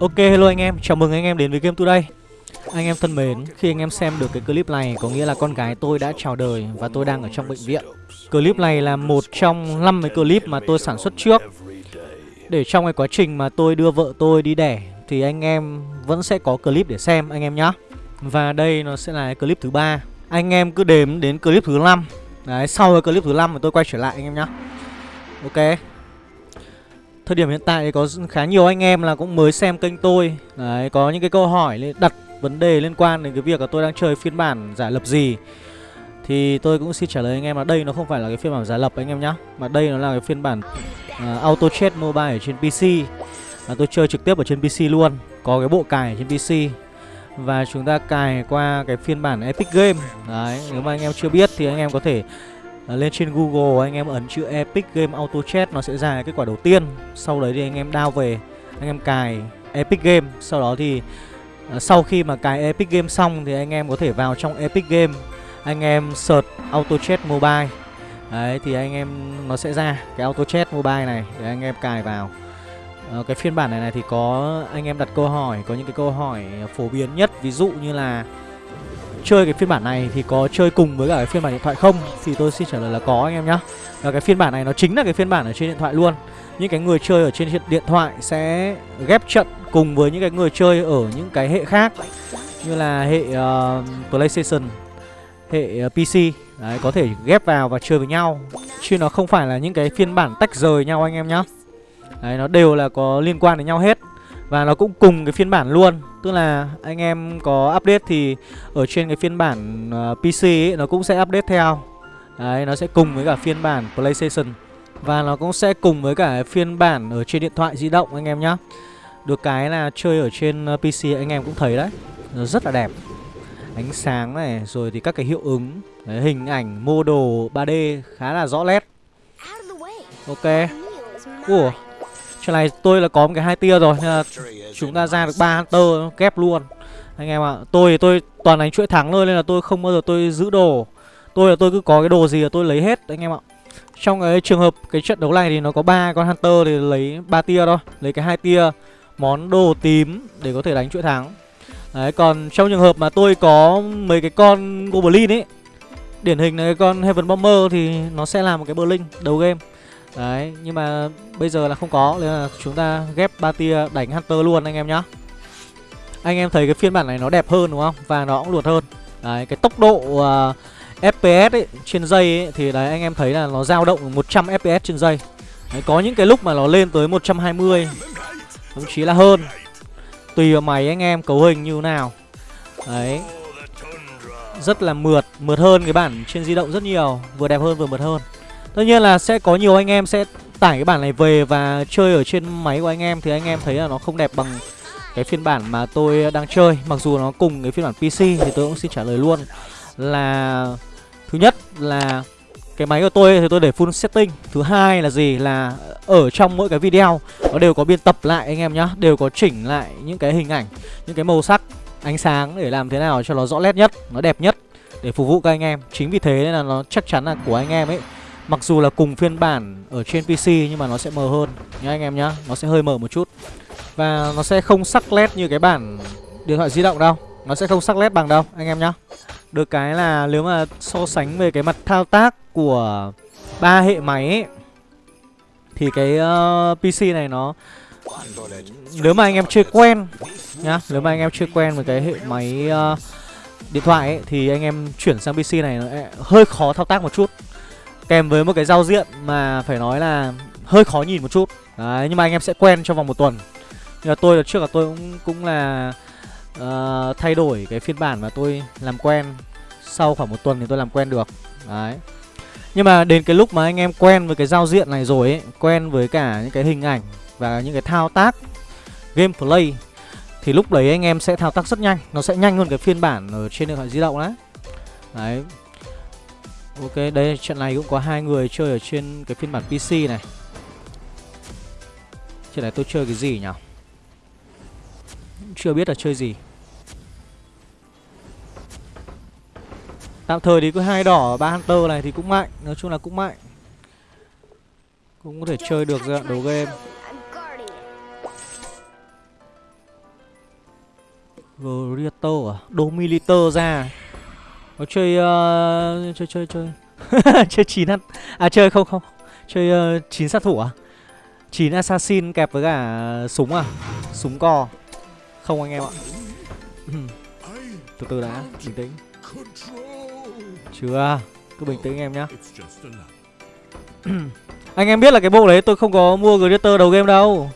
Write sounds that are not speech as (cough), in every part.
Ok hello anh em, chào mừng anh em đến với Game Today. Anh em thân mến, khi anh em xem được cái clip này có nghĩa là con gái tôi đã chào đời và tôi đang ở trong bệnh viện. Clip này là một trong 5 cái clip mà tôi sản xuất trước. Để trong cái quá trình mà tôi đưa vợ tôi đi đẻ thì anh em vẫn sẽ có clip để xem anh em nhá. Và đây nó sẽ là clip thứ ba. Anh em cứ đếm đến clip thứ 5 Đấy, sau cái clip thứ 5 thì tôi quay trở lại anh em nhá. Ok. Thời điểm hiện tại thì có khá nhiều anh em là cũng mới xem kênh tôi. Đấy, có những cái câu hỏi đặt vấn đề liên quan đến cái việc là tôi đang chơi phiên bản giả lập gì. Thì tôi cũng xin trả lời anh em là đây nó không phải là cái phiên bản giả lập anh em nhá Mà đây nó là cái phiên bản uh, Auto Chat Mobile ở trên PC là Tôi chơi trực tiếp ở trên PC luôn Có cái bộ cài ở trên PC Và chúng ta cài qua cái phiên bản Epic Game. Đấy, nếu mà anh em chưa biết thì anh em có thể à, lên trên Google anh em ấn chữ Epic Game Auto Chat nó sẽ ra kết quả đầu tiên. Sau đấy thì anh em download về, anh em cài Epic Game, sau đó thì à, sau khi mà cài Epic Game xong thì anh em có thể vào trong Epic Game, anh em search Auto Chat Mobile. Đấy thì anh em nó sẽ ra cái Auto Chat Mobile này để anh em cài vào. À, cái phiên bản này này thì có anh em đặt câu hỏi, có những cái câu hỏi phổ biến nhất ví dụ như là chơi cái phiên bản này thì có chơi cùng với cả cái phiên bản điện thoại không? Thì tôi xin trả lời là có anh em nhá. Và cái phiên bản này nó chính là cái phiên bản ở trên điện thoại luôn. Những cái người chơi ở trên điện thoại sẽ ghép trận cùng với những cái người chơi ở những cái hệ khác. Như là hệ uh, PlayStation hệ ờ, uh, PC đấy có thể ghép vào và chơi với nhau. Chứ nó không phải là những cái phiên bản tách rời nhau anh em nhá. Đấy nó đều là có liên quan đến nhau hết và nó cũng cùng cái phiên bản luôn. Tức là anh em có update thì Ở trên cái phiên bản uh, PC ấy, nó cũng sẽ update theo. Đấy, nó sẽ cùng với cả phiên bản PlayStation. Và nó cũng sẽ cùng với cả phiên bản ở trên điện thoại di động anh em nhá. Được cái là chơi ở trên ờ, PC anh em cũng thấy đấy. Nó rất là đẹp. Ánh sáng này, rồi thì các cái hiệu ứng. Đấy, Hình ảnh, mô đồ 3D khá là rõ nét. Ok. Ủa Chuyện này tôi là có một cái hai tia rồi nên là chúng ta ra được ba hunter kép luôn. Anh em ạ à, tôi tôi toàn đánh chuỗi thắng thôi nên là tôi không bao giờ tôi giữ đồ. Tôi là tôi cứ có cái đồ gì là tôi lấy hết anh em ạ. Trong cái trường hợp cái trận đấu này thì nó có ba con hunter thì lấy ba tia thôi lấy cái hai tia món đồ tím để có thể đánh chuỗi thắng. Đấy còn trong trường hợp mà tôi có mấy cái con goblin ấy điển hình là cái con heaven bomber thì nó sẽ là một cái berlin đầu game. Đấy, nhưng mà bây giờ là không có Nên là chúng ta ghép ba tia đánh Hunter luôn anh em nhá. Anh em thấy cái phiên bản này nó đẹp hơn đúng không? Và nó cũng luột hơn. Đấy, cái tốc độ à, uh, FPS ấy, trên giây ấy, Thì đấy anh em thấy là nó dao động 100 FPS trên giây đấy, Có những cái lúc mà nó lên tới 120 Thậm chí là hơn. Tùy vào máy anh em cấu hình như nào. Đấy. Rất là mượt Mượt hơn cái bản trên di động rất nhiều Vừa đẹp hơn vừa mượt hơn. Tất nhiên là sẽ có nhiều anh em sẽ tải cái bản này về và chơi ở trên máy của anh em. Thì anh em thấy là nó không đẹp bằng cái phiên bản mà tôi đang chơi. Mặc dù nó cùng cái phiên bản PC thì tôi cũng xin trả lời luôn Là thứ nhất là cái máy của tôi thì tôi để full setting. Thứ hai là gì? Là ở trong mỗi cái video nó đều có biên tập lại anh em nhá. Đều có chỉnh lại những cái hình ảnh, những cái màu sắc, ánh sáng để làm thế nào cho nó rõ nét nhất, nó đẹp nhất Để phục vụ các anh em. Chính vì thế nên là nó chắc chắn là của anh em ấy Mặc dù là cùng phiên bản ở trên PC nhưng mà nó sẽ mờ hơn. Nhá anh em nhá Nó sẽ hơi mờ một chút. Và nó sẽ không sắc led như cái bản điện thoại di động đâu. Nó sẽ không sắc led bằng đâu anh em nhá. Được cái là nếu mà so sánh về cái mặt thao tác của ba hệ máy ấy, Thì cái ờ, uh, PC này nó Nếu mà anh em chưa quen nhá Nếu mà anh em chưa quen với cái hệ máy uh, điện thoại ấy, Thì anh em chuyển sang PC này nó hơi khó thao tác một chút. Kèm với một cái giao diện mà phải nói là hơi khó nhìn một chút. Đấy, nhưng mà anh em sẽ quen trong vòng một tuần. Nhưng mà tôi là trước là tôi cũng cũng là uh, thay đổi cái phiên bản mà tôi làm quen. Sau khoảng một tuần thì tôi làm quen được. Đấy. Nhưng mà đến cái lúc mà anh em quen với cái giao diện này rồi ấy Quen với cả những cái hình ảnh và những cái thao tác gameplay Thì lúc đấy anh em sẽ thao tác rất nhanh. Nó sẽ nhanh hơn cái phiên bản ở trên điện thoại di động đấy. Đấy. Ok, đây trận này cũng có hai người chơi ở trên cái phiên bản PC này. Trận này tôi chơi cái gì nhỉ? Chưa biết là chơi gì. Tạm thời thì cứ hai đỏ ba hunter này thì cũng mạnh, nói chung là cũng mạnh. Cũng có thể chơi được giai đoạn đầu game. Gladiator à Domiliter ra nó chơi uh, Chơi chơi chơi. (laughs) Chơi chín ăn. À chơi không không. Chơi uh, sát thủ à? Chín assassin kẹp với cả súng à? Súng co. Không anh em ạ. (laughs) Từ từ đã Bình tĩnh. Chưa Cứ bình tĩnh em nhá. (clears throat) Anh em biết là cái bộ đấy tôi không có mua Gladiator đầu game đâu.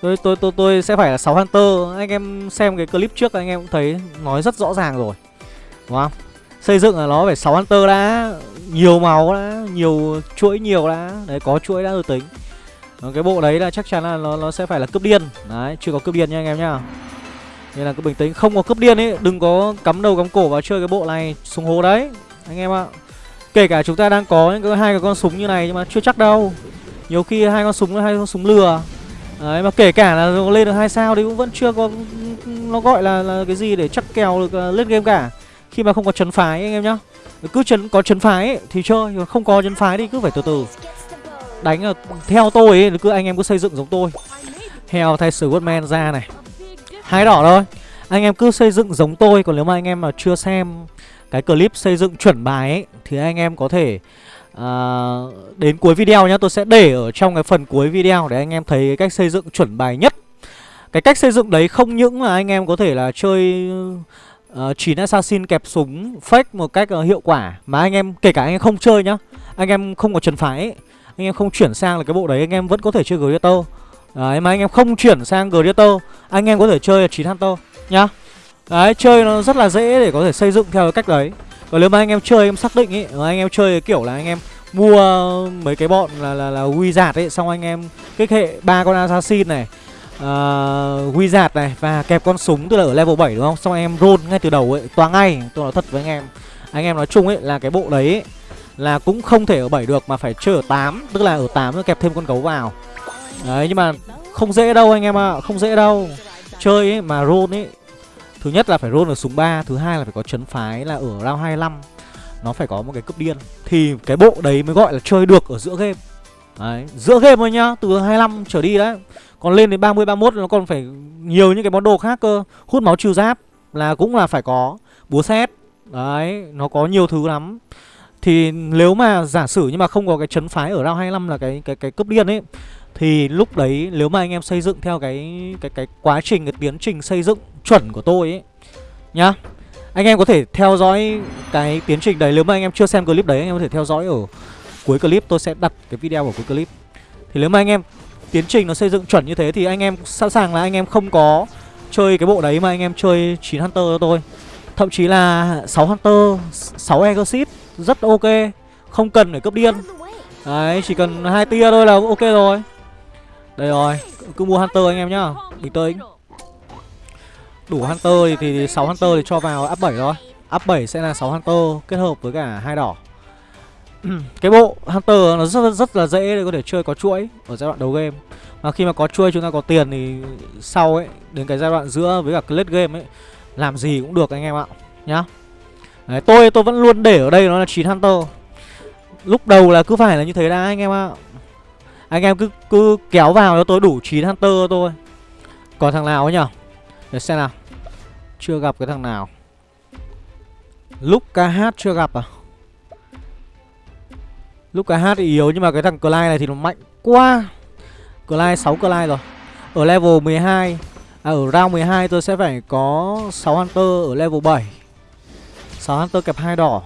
Tôi, tôi tôi tôi sẽ phải là 6 Hunter. Anh em xem cái clip trước anh em cũng thấy Nói rất rõ ràng rồi. Đúng không? Xây dựng là nó phải 6 Hunter đã Nhiều màu đã Nhiều chuỗi nhiều đã. Đấy có chuỗi đã rồi tính. Cái bộ đấy là chắc chắn là nó, nó sẽ phải là cướp điên. Đấy chưa có cướp điên nha anh em nhá. Nên là cứ bình tĩnh. Không có cướp điên ấy Đừng có cắm đầu cắm cổ vào chơi cái bộ này Súng hố đấy Anh em ạ. Kể cả chúng ta đang có những cái hai cái con súng như này Nhưng mà chưa chắc đâu. Nhiều khi hai con súng hai con súng lừa. Đấy mà kể cả là lên được hai sao thì cũng vẫn chưa có nó gọi là là cái gì để chắc kèo được à, uh, lên game cả. Khi mà không có chấn phái anh em nhá. Cứ chấn có chấn phái ấy, thì chơi, còn không có chấn phái thì cứ phải từ từ. Đánh là theo tôi ấy, cứ anh em cứ xây dựng giống tôi. heo thay Swordman ra này. Hai đỏ thôi. Anh em cứ xây dựng giống tôi còn nếu mà anh em mà chưa xem cái clip xây dựng chuẩn bài ấy thì anh em có thể uh, đến cuối video nhá tôi sẽ để ở trong cái phần cuối video để anh em thấy cái cách xây dựng chuẩn bài nhất cái cách xây dựng đấy không những là anh em có thể là chơi uh, 9 assassin kẹp súng fake một cách uh, hiệu quả mà anh em kể cả anh em không chơi nhá anh em không có trần phái ấy, anh em không chuyển sang là cái bộ đấy anh em vẫn có thể chơi Gladiator Đấy mà anh em không chuyển sang Gladiator Anh em có thể chơi là 9 Hunter nhá Đấy chơi nó rất là dễ để có thể xây dựng theo cái cách đấy còn nếu mà anh em chơi em xác định ấy anh em chơi kiểu là anh em mua mấy cái bọn là là là wizard ấy xong anh em kích hệ ba con assassin này Ờ, uh, wizard này và kẹp con súng tức là ở level 7 đúng không? Xong em roll ngay từ đầu ấy toa ngay. Tôi nói thật với anh em. Anh em nói chung ấy là cái bộ đấy ấy, là cũng không thể ở 7 được mà phải chơi ở 8 tức là ở 8 kẹp thêm con gấu vào. Đấy nhưng mà không dễ đâu anh em ạ à, không dễ đâu. Chơi ấy mà roll ấy Thứ nhất là phải roll ở súng 3 Thứ hai là phải có chấn phái là ở round 25 Nó phải có một cái cướp điên. Thì cái bộ đấy mới gọi là chơi được ở giữa game. Đấy, giữa game thôi nhá Từ 25 trở đi đấy. Còn lên đến 30, 31 nó còn phải nhiều những cái món đồ khác cơ Hút máu trừ giáp là cũng là phải có Búa xét Đấy, nó có nhiều thứ lắm Thì nếu mà giả sử nhưng mà không có cái chấn phái ở round 25 là cái cái cái cấp điên ấy thì lúc đấy nếu mà anh em xây dựng theo cái cái cái quá trình cái tiến trình xây dựng chuẩn của tôi ấy nhá. Anh em có thể theo dõi cái tiến trình đấy nếu mà anh em chưa xem clip đấy anh em có thể theo dõi ở cuối clip tôi sẽ đặt cái video ở cuối clip. Thì nếu mà anh em tiến trình nó xây dựng chuẩn như thế thì anh em sẵn sàng là anh em không có chơi cái bộ đấy mà anh em chơi 9 Hunter cho tôi. Thậm chí là 6 Hunter, 6 Exit rất ok, không cần phải cấp điên. Đấy, chỉ cần hai tia thôi là ok rồi. Đây rồi, cứ mua Hunter anh em nhá Bình tĩnh Đủ Hunter thì, thì 6 Hunter thì cho vào up 7 thôi Up 7 sẽ là 6 Hunter kết hợp với cả hai đỏ (clears throat) Cái bộ Hunter nó rất rất là dễ để có thể chơi có chuỗi Ở giai đoạn đầu game. Mà khi mà có chuỗi chúng ta có tiền thì sau ấy Đến cái giai đoạn giữa với cả late game ấy Làm gì cũng được anh em ạ Nhá. Đấy, tôi tôi vẫn luôn để ở đây nó là 9 Hunter. Lúc đầu là cứ phải là như thế đã anh em ạ. Anh em cứ cứ kéo vào cho tôi đủ 9 Hunter thôi Còn thằng nào ấy nhở? Để xem nào. Chưa gặp cái thằng nào. Lúc KH chưa gặp à? Lúc cái hát thì yếu, Nhưng mà cái thằng Clyde này thì nó mạnh quá. Clyde 6 Clyde rồi. Ở level 12 À ở round 12 tôi sẽ phải có 6 Hunter ở level 7 6 Hunter kẹp hai đỏ.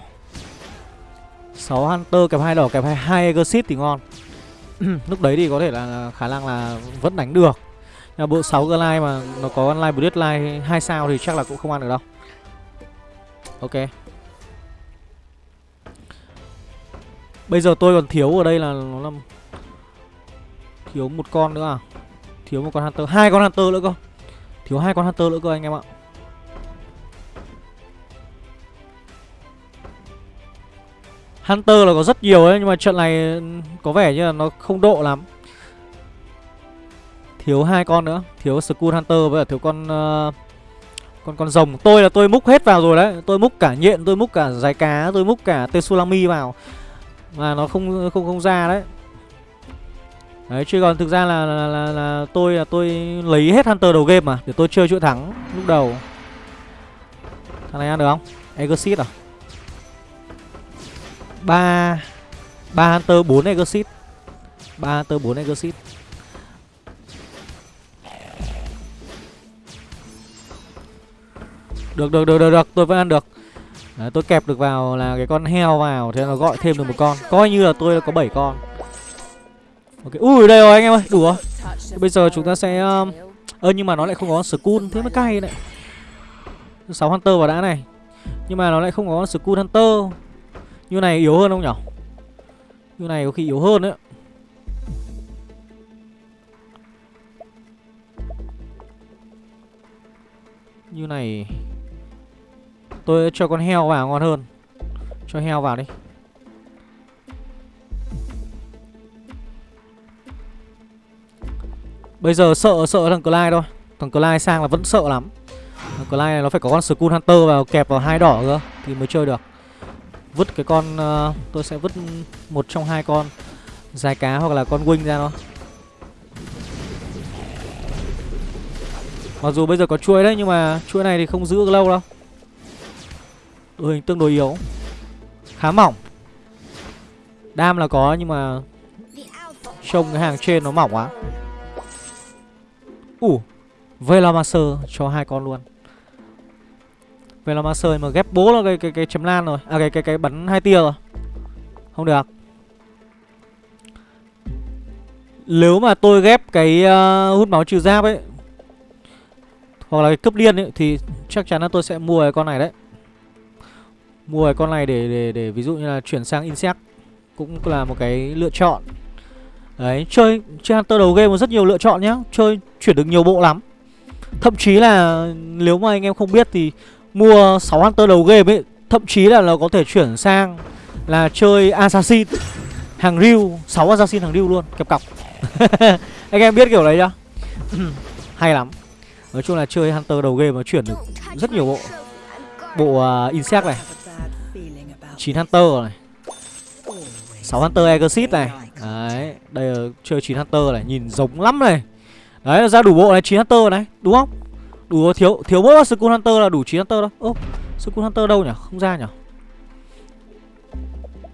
6 Hunter kẹp hai đỏ, kẹp 2 Exit thì ngon. (clears throat) Lúc đấy thì có thể là khả năng là vẫn đánh được. Nhưng bộ 6 Clyde mà nó có online Bloodline 2 sao thì chắc là cũng không ăn được đâu. Ok. Bây giờ tôi còn thiếu ở đây là nó là thiếu một con nữa à? Thiếu một con Hunter, hai con Hunter nữa cơ. Thiếu hai con Hunter nữa cơ anh em ạ. Hunter là có rất nhiều ấy Nhưng mà trận này có vẻ như là nó không độ lắm. Thiếu hai con nữa Thiếu Skull Hunter với cả thiếu con uh, Con con rồng. Tôi là tôi múc hết vào rồi đấy. Tôi múc cả nhện, tôi múc cả dài cá Tôi múc cả Tsunami vào. Mà nó không không không ra đấy. Đấy chứ còn thực ra là, là, là, là tôi là tôi lấy hết Hunter đầu game mà Để tôi chơi chuỗi thắng lúc đầu. Thằng này ăn được không? Exit à? 3 3 Hunter bốn Exit. Ba Hunter bốn Exit. Được được được được được tôi vẫn ăn được. Đấy, tôi kẹp được vào là cái con heo vào thế nó gọi thêm được một con. Coi như là tôi có 7 con. Ok ui đây rồi anh em ơi đủ rồi. Bây giờ chúng ta sẽ um... ờ, nhưng mà nó lại không có school thế mới cay này 6 hunter vào đã này. Nhưng mà nó lại không có school hunter. Như này yếu hơn không nhở? Như này có khi yếu hơn đấy. Như này Tôi cho con heo vào ngon hơn. Cho heo vào đi. Bây giờ sợ sợ thằng Clyde thôi. Thằng Clyde sang là vẫn sợ lắm. Thằng Clyde này nó phải có con Skull Hunter vào kẹp vào hai đỏ cơ Thì mới chơi được. Vứt cái con uh, Tôi sẽ vứt một trong hai con Dài cá hoặc là con wing ra nó Mặc dù bây giờ có chuỗi đấy Nhưng mà chuỗi này thì không giữ được lâu đâu. Đội hình tương đối yếu. Khá mỏng. Đam là có nhưng mà Trông cái hàng trên nó mỏng quá. Ủ uh, Velamaster cho hai con luôn. Velamaster mà ghép bố là cái cái cái chấm lan rồi. À cái cái cái bắn hai tia rồi. Không được. Nếu mà tôi ghép cái uh, hút máu trừ giáp ấy Hoặc là cái cướp điên ấy Thì chắc chắn là tôi sẽ mua cái con này đấy mua cái con này để để để ví dụ như là chuyển sang insect cũng là một cái lựa chọn. Đấy chơi chơi hunter đầu game có rất nhiều lựa chọn nhá chơi chuyển được nhiều bộ lắm. Thậm chí là nếu mà anh em không biết thì mua 6 hunter đầu game ấy thậm chí là nó có thể chuyển sang là chơi assassin hàng riu 6 assassin hàng riu luôn kẹp cọc. (laughs) Anh em biết kiểu đấy chưa? (clears throat) Hay lắm. Nói chung là chơi hunter đầu game mà chuyển được rất nhiều bộ. Bộ uh, insect này. 9 Hunter này. 6 Hunter Exit này. Đấy Đây là chơi 9 Hunter này Nhìn giống lắm này. Đấy ra đủ bộ này 9 Hunter này Đúng không? Đủ thiếu thiếu mỗi Skull Hunter là đủ 9 Hunter đâu. Ô Skull Hunter đâu nhỉ? Không ra nhỉ?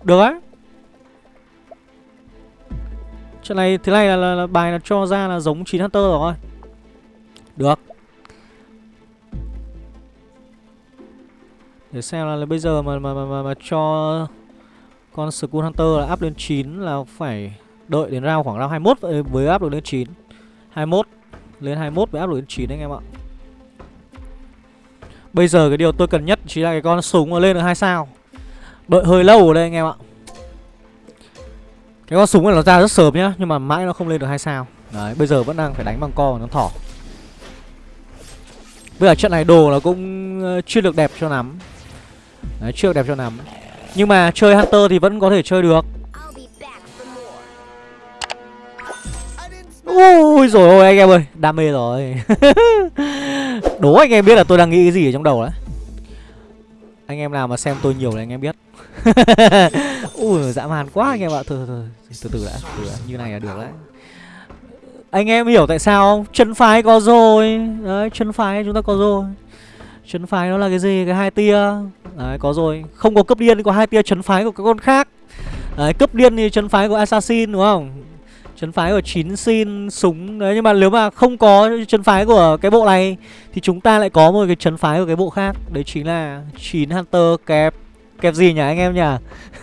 Được á. Chuyện này thế này là, là, là bài là cho ra là giống 9 Hunter rồi. Được. Để xem là, là bây giờ mà, mà, mà, mà, mà cho con Skull Hunter là up lên 9 là phải đợi đến round khoảng round 21 mới up được lên 9 21 Lên 21 mới up được lên 9 anh em ạ. Bây giờ cái điều tôi cần nhất chỉ là cái con súng mà lên được 2 sao. Đợi hơi lâu ở đây anh em ạ. Cái con súng này nó ra rất sớm nhá Nhưng mà mãi nó không lên được 2 sao. Đấy bây giờ vẫn đang phải đánh bằng co và nó thỏ. Bây giờ trận này đồ nó cũng ờ, chưa được đẹp cho lắm. Đấy, chưa đẹp cho lắm Nhưng mà chơi Hunter thì vẫn có thể chơi được. Ui rồi ôi anh em ơi. Đam mê rồi. (laughs) Đố anh em biết là tôi đang nghĩ cái gì ở trong đầu đấy. Anh em nào mà xem tôi nhiều thì anh em biết. (laughs) Ui dã man quá anh em ạ. Thôi thôi từ từ đã, từ đã. Như này là được đấy. Anh em hiểu tại sao không? Chân phái có rồi. Đấy chân phái chúng ta có rồi Chấn phái nó là cái gì? Cái hai tia. Đấy có rồi. Không có cấp điên có hai tia chấn phái của các con khác. Đấy cấp điên thì chấn phái của assassin đúng không? Chấn phái của chín xin súng. Đấy nhưng mà nếu mà không có chấn phái của cái bộ này Thì chúng ta lại có một cái chấn phái của cái bộ khác. Đấy chính là chín Hunter kẹp Kẹp gì nhỉ anh em nhỉ?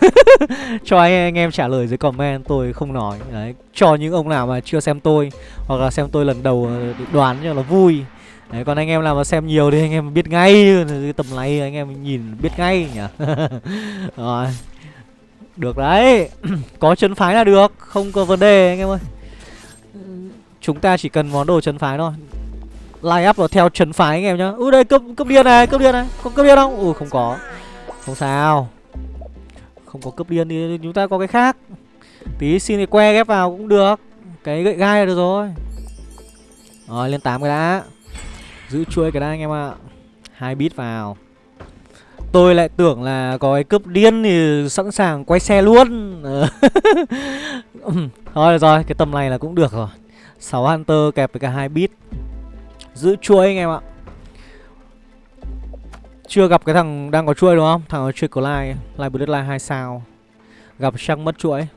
(laughs) Cho anh, anh em trả lời dưới comment tôi không nói. Đấy Cho những ông nào mà chưa xem tôi Hoặc là xem tôi lần đầu ờ, đoán cho nó vui. Đấy, còn anh em nào mà xem nhiều thì anh em biết ngay Tầm này anh em nhìn biết ngay nhỉ? (laughs) Rồi Được đấy. (clears throat) Có chân phái là được Không có vấn đề anh em ơi. Chúng ta chỉ cần món đồ chân phái thôi. Line up vào theo chân phái anh em nhá. Ui đây cấp, cấp điên này cấp điên này. Có cấp điên không? Ui không có. Không sao. Không có cấp điên thì chúng ta có cái khác. Tí xin cái que ghép vào cũng được. Cái gậy gai là được rồi. Rồi lên 8 cái đã. Giữ chuỗi cái đã anh em ạ hai bit vào Tôi lại tưởng là có cái cướp điên thì sẵn sàng quay xe luôn (laughs) Thôi rồi, cái tầm này là cũng được rồi 6 Hunter kẹp với cả hai bit Giữ chuỗi anh em ạ Chưa gặp cái thằng đang có chuỗi đúng không? Thằng chơi có like, like Bloodline 2 sao. Gặp chắc mất chuỗi.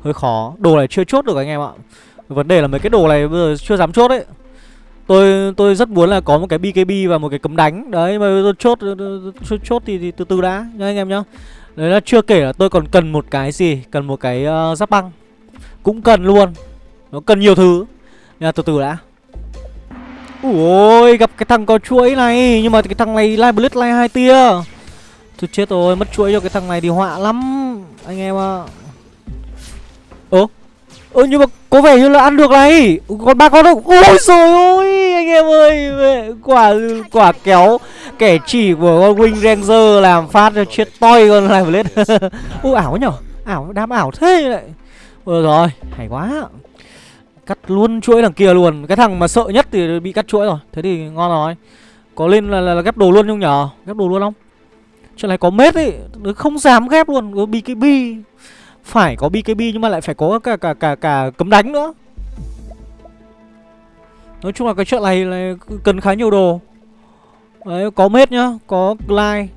Hơi khó. Đồ này chưa chốt được anh em ạ. Vấn đề là mấy cái đồ này bây giờ chưa dám chốt đấy. Tôi tôi rất muốn là có một cái BKB và một cái cấm đánh. Đấy mà tôi chốt chốt, chốt thì, thì từ từ đã nhá anh em nhá. Đấy là chưa kể là tôi còn cần một cái gì, cần một cái uh, giáp băng. Cũng cần luôn. Nó cần nhiều thứ. Nhưng từ từ đã. Ui gặp cái thằng có chuỗi này Nhưng mà cái thằng này Live Blitz Live hai tia tôi chết rồi Mất chuỗi cho cái thằng này thì họa lắm Anh em ạ Ơ Ơ nhưng mà có vẻ như là ăn được này. Còn ba con đâu? Ôi rồi ôi Anh em ơi. Quả quả kéo Kẻ chỉ của con Wing Ranger Làm phát cho chết toi con này lên (laughs) Ui ảo nhở? Ảo đám ảo thế lại Ôi rồi Hay quá. Cắt luôn chuỗi đằng kia luôn. Cái thằng mà sợ nhất thì bị cắt chuỗi rồi. Thế thì ngon rồi. Có lên là, là, là ghép đồ luôn không nhở? Ghép đồ luôn không? Chuyện này có mết ấy Không dám ghép luôn. Có BKB phải có BKB nhưng mà lại phải có cả cả cả cả cấm đánh nữa. Nói chung là cái chuyện này này cần khá nhiều đồ. Đấy có mết nhá Có glide.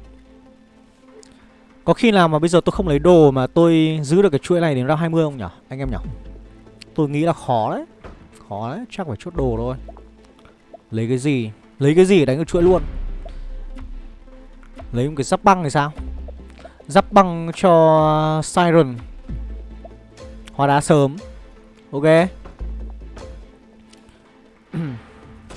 Có khi nào mà bây giờ tôi không lấy đồ mà tôi giữ được cái chuỗi này đến round 20 không nhở Anh em nhở Tôi nghĩ là khó đấy Khó đấy, chắc phải chốt đồ thôi. Lấy cái gì? Lấy cái gì đánh cái chuỗi luôn? Lấy một cái giáp băng thì sao? Giáp băng cho Siren. Hóa đá sớm. Ok. (clears throat)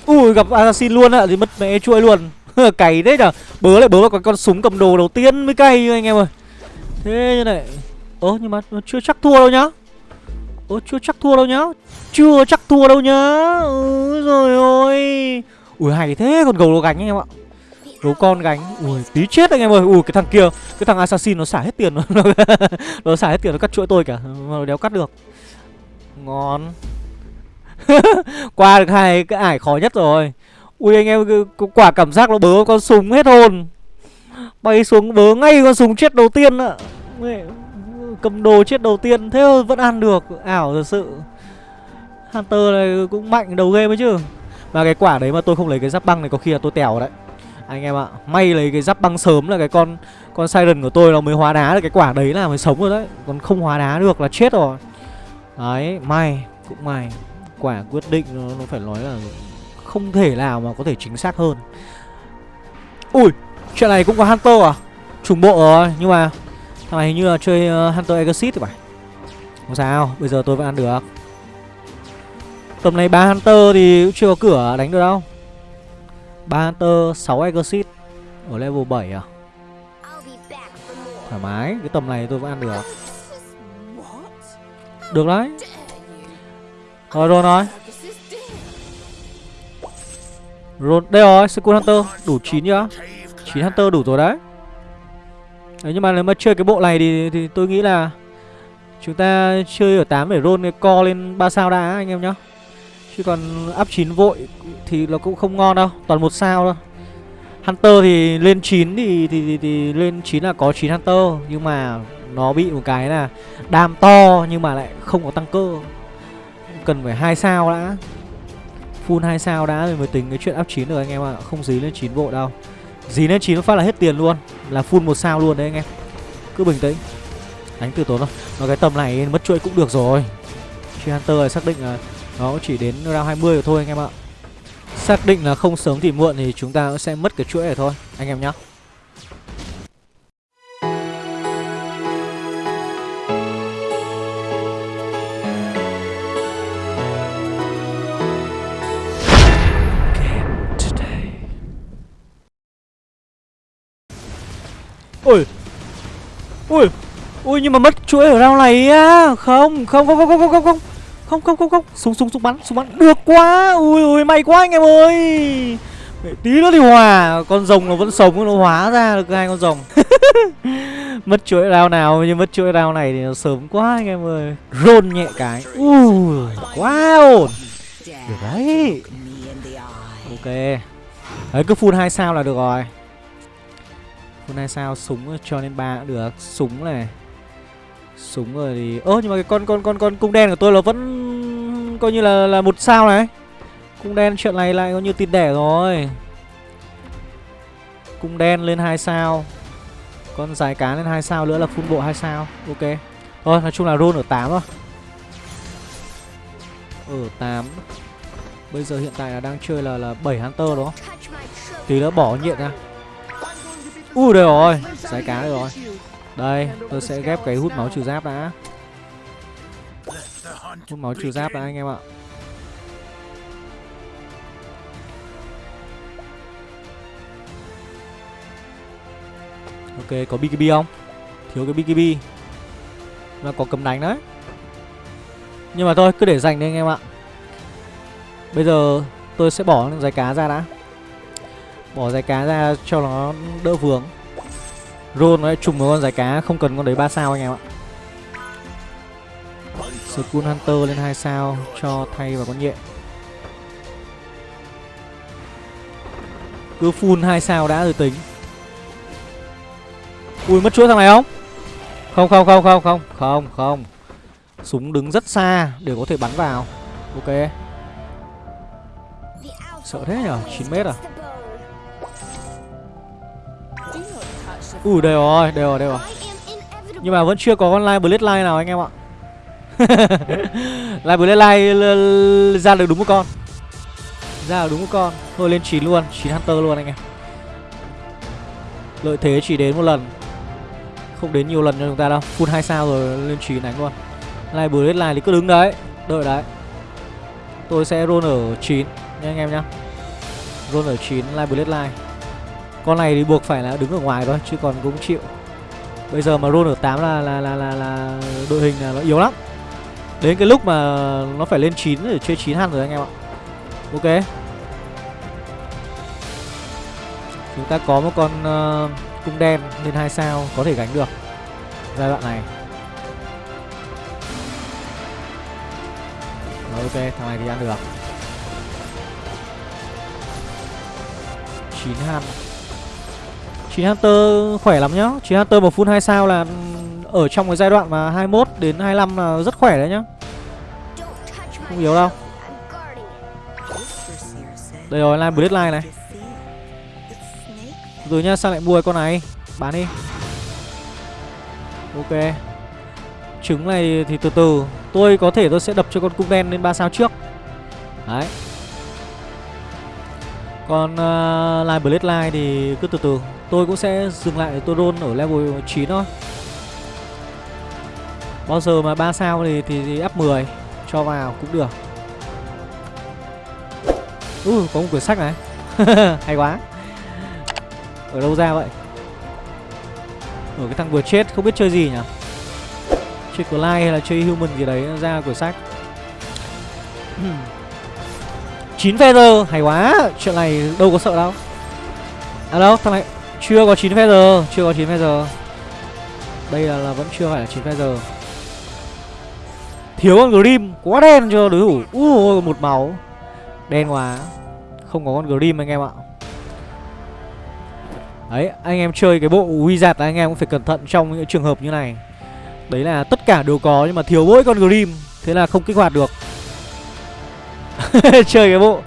Ui, gặp Assassin luôn ạ Thì mất mẹ chuỗi luôn. (laughs) Cày đấy nhở? Bớ lại bớ vào con súng cầm đồ đầu tiên mới cay anh em ơi. Thế như này. Ơ, nhưng mà chưa chắc thua đâu nhá. Ơ, chưa chắc thua đâu nhá. Chưa chắc thua đâu nhá. Ừ rồi ôi Ui, hay thế còn gầu đồ gánh anh em ạ. Gấu con gánh. Ui, tí chết anh em ơi. Ui, cái thằng kia, Cái thằng assassin nó xả hết tiền (laughs) nó Nó xả hết tiền nó cắt chuỗi tôi cả. Mà đéo cắt được. Ngon. (laughs) Qua được hai cái ải khó nhất rồi. Ui, anh em quả cảm giác nó bớ con súng hết hồn. Bay xuống bớ ngay con súng chết đầu tiên ạ. Cầm đồ chết đầu tiên. Thế vẫn ăn được. Ảo thật sự. Hunter này cũng mạnh đầu game ấy chứ. Mà cái quả đấy mà tôi không lấy cái giáp băng này có khi là tôi tèo đấy anh em ạ may lấy cái giáp băng sớm là cái con con siren của tôi nó mới hóa đá được cái quả đấy là mới sống rồi đấy. Còn không hóa đá được là chết rồi. Đấy may cũng may. Quả quyết định nó, nó phải nói là không thể nào mà có thể chính xác hơn. Ui chuyện này cũng có hunter à? Trùng bộ rồi nhưng mà Thằng này hình như là chơi uh, Hunter Exit thì phải. Không sao, bây giờ tôi vẫn ăn được. Tầm này ba Hunter thì cũng chưa có cửa đánh được đâu ba Hunter, 6 Exit Ở level 7 à? Thoải mái, cái tầm này tôi vẫn ăn được. Được đấy. Rồi rồi rồi. Rồi, đây rồi, Second Hunter. Đủ 9 chưa? 9 Hunter đủ rồi đấy. Đấy, nhưng mà nếu mà chơi cái bộ này thì, thì tôi nghĩ là Chúng ta chơi ở 8 để roll cái co lên 3 sao đã anh em nhá Chứ còn up 9 vội thì nó cũng không ngon đâu Toàn một sao thôi. Hunter thì lên 9 thì, thì, thì, thì lên 9 là có 9 Hunter Nhưng mà nó bị một cái là đam to nhưng mà lại không có tăng cơ. Cần phải hai sao đã. Full 2 sao đã rồi mới tính cái chuyện up 9 được anh em ạ. À. Không dí lên 9 vội đâu. Dí lên 9 phát là hết tiền luôn. Là full một sao luôn đấy anh em. Cứ bình tĩnh. Đánh từ tốn thôi. Nó cái tầm này mất chuỗi cũng được rồi. Truy Hunter xác định là nó chỉ đến round 20 rồi thôi anh em ạ. Xác định là không sớm thì muộn Thì chúng ta sẽ mất cái chuỗi này thôi, Anh em nhá. Ui Ui Ui nhưng mà mất chuỗi ở round này á. Không không không không không không không không không không không. Súng súng súng bắn súng bắn. Được quá. Ui ui may quá anh em ơi. Mẹ, tí nữa thì hòa. Con rồng nó vẫn sống nó hóa ra được hai con rồng. (laughs) Mất chuỗi đao nào nhưng mất chuỗi đao này thì nó sớm quá anh em ơi. Rôn nhẹ cái. Ui quá ổn. Được đấy. Ok. Đấy cứ full hai sao là được rồi. Full hai sao súng cho lên ba cũng được. Súng này. Súng rồi thì Ơ, nhưng mà cái con con con con cung đen của tôi là vẫn Coi như là là một sao này. Cung đen chuyện này lại coi như tin đẻ rồi. Cung đen lên hai sao. Con dài cá lên hai sao nữa là phun bộ hai sao. Ok. Thôi nói chung là roll ở 8 thôi Ở 8 Bây giờ hiện tại là đang chơi là là 7 Hunter đúng không Tí nữa bỏ nhiệt ra. Ui đây rồi. Dài cá đây rồi. Đây, tôi sẽ ghép cái hút máu trừ giáp đã. Hút máu trừ giáp đã, anh em ạ. Ok, có BKB không? Thiếu cái BKB Mà có cầm đánh đấy. Nhưng mà thôi, cứ để dành đi anh em ạ. Bây giờ tôi sẽ bỏ giày cá ra đã. Bỏ giày cá ra cho nó đỡ vướng. Roll nó trùng với con giải cá, Không cần con đấy 3 sao anh em ạ. Skull Hunter lên 2 sao Cho thay vào con nhện. Cứ full 2 sao đã rồi tính. Ui, mất chuỗi thằng này không? Không không không không không Không không. Súng đứng rất xa để có thể bắn vào. Ok. Sợ thế nhở? 9 mét à? Ui, đều rồi đều rồi đều rồi. Nhưng mà vẫn chưa có con live blade line nào anh em ạ. (laughs) Live blade line ra được đúng một con. Ra được đúng một con. Thôi lên 9 luôn 9 hunter luôn anh em. Lợi thế chỉ đến một lần. Không đến nhiều lần cho chúng ta đâu. Full 2 sao rồi, lên 9 đánh luôn. Live blade line thì cứ đứng đấy, Đợi đấy. Tôi sẽ roll ở 9 nha anh em nhá. Roll ở 9 Live Blade Line con này thì buộc phải là đứng ở ngoài thôi Chứ còn cũng chịu. Bây giờ mà roll ở 8 là là, là, là, là đội hình là nó yếu lắm. Đến cái lúc mà nó phải lên 9 để chơi 9 hẳn rồi anh em ạ. Ok. Chúng ta có một con uh, cung đen lên hai sao Có thể gánh được Giai đoạn này. Rồi ok, thằng này thì ăn được. 9 han Chị Hunter khỏe lắm nhá. Chị Hunter mà full 2 sao là ừ, Ở trong cái giai đoạn mà 21 đến 25 là rất khỏe đấy nhá. Không yếu đâu. Đây rồi, line Bloodline này. Rồi nhá, sao lại mua con này? Bán đi. Ok. Trứng này thì từ từ. Tôi có thể tôi sẽ đập cho con cung đen lên 3 sao trước. Đấy. Còn ờ, uh, Line Bloodline thì cứ từ từ. Tôi cũng sẽ dừng lại tôi roll ở level 9 thôi. Bao giờ mà 3 sao thì, thì, thì up 10 Cho vào cũng được. Ui uh, có một quyển sách này. (laughs) Hay quá. Ở đâu ra vậy? Ở cái thằng vừa chết không biết chơi gì nhỉ? Chơi Clyde hay là chơi Human gì đấy ra quyển sách. (clears throat) 9 feather hay quá. Chuyện này đâu có sợ đâu. À đâu thằng này chưa có 9 feather chưa có 9 feather. Đây là, là vẫn chưa phải là 9 feather. Thiếu con grim quá đen cho đối thủ? Uh, một máu. Đen quá. Không có con grim anh em ạ. Đấy anh em chơi cái bộ wizard anh em cũng phải cẩn thận trong những trường hợp như này. Đấy là tất cả đều có nhưng mà thiếu mỗi con grim thế là không kích hoạt được. (laughs) Chơi cái bộ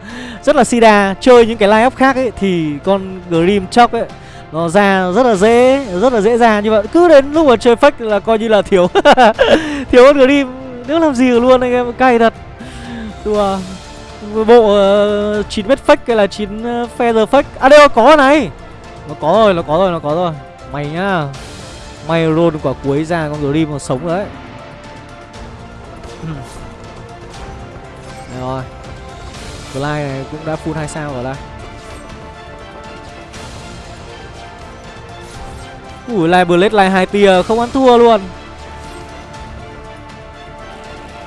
rất là sida chơi những cái line up khác ấy thì con grim chóc ấy nó ra rất là dễ rất là dễ ra như vậy. Cứ đến lúc mà chơi fake là coi như là thiếu. (laughs) Thiếu con grim nếu làm gì luôn anh em cay thật. Đùa bộ ờ, uh, 9 mét fake hay là 9 uh, ờ, feather fake? À đây có này. Nó có rồi nó có rồi nó có rồi. Mày nhá. Mày roll quả cuối ra con grim còn sống đấy. đấy. Rồi. Glide này cũng đã full 2 sao rồi đây. Ui lai Blade lai 2 tia, không ăn thua luôn.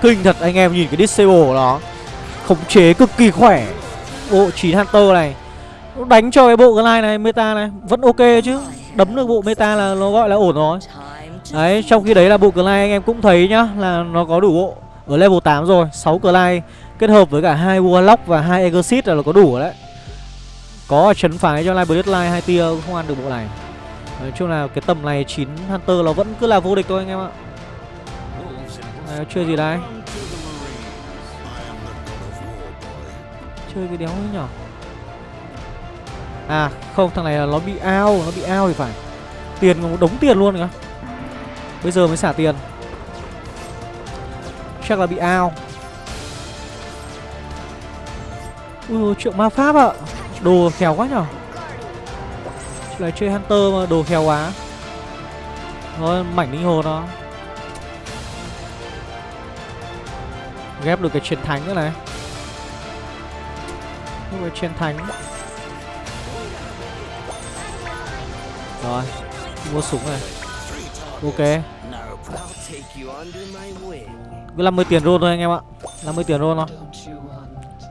Kinh thật, anh em nhìn cái disable của nó. Khống chế cực kỳ khỏe. Bộ 9 Hunter này. Đánh cho cái bộ Glide này, meta này, Vẫn ok chứ. Đấm được bộ meta là nó gọi là ổn rồi. Đấy, trong khi đấy là bộ Glide anh em cũng thấy nhá, Là nó có đủ bộ. Ở level 8 rồi 6 Glide, Kết hợp với cả hai Warlock và hai Exit là nó có đủ đấy. Có chấn phái cho Live Bloodline hai tia, không ăn được bộ này. Nói chung là cái tầm này 9 Hunter nó vẫn cứ là vô địch thôi anh em ạ. Này, Chơi gì đây? Chơi cái đéo ấy nhở À không thằng này là nó bị ao Nó bị ao thì phải. Tiền một đống tiền luôn kìa. Bây giờ mới xả tiền. Chắc là bị ao. Ui ôi, triệu ma pháp ạ. Đồ khéo quá nhở. Lại chơi Hunter mà, đồ khéo quá. Thôi, mảnh linh hồn nó Ghép được cái truyền thánh nữa này. Ghép cái truyền thánh. Rồi, Mua súng này. Ok. Cứ 50 tiền roll thôi anh em ạ. 50 tiền roll thôi.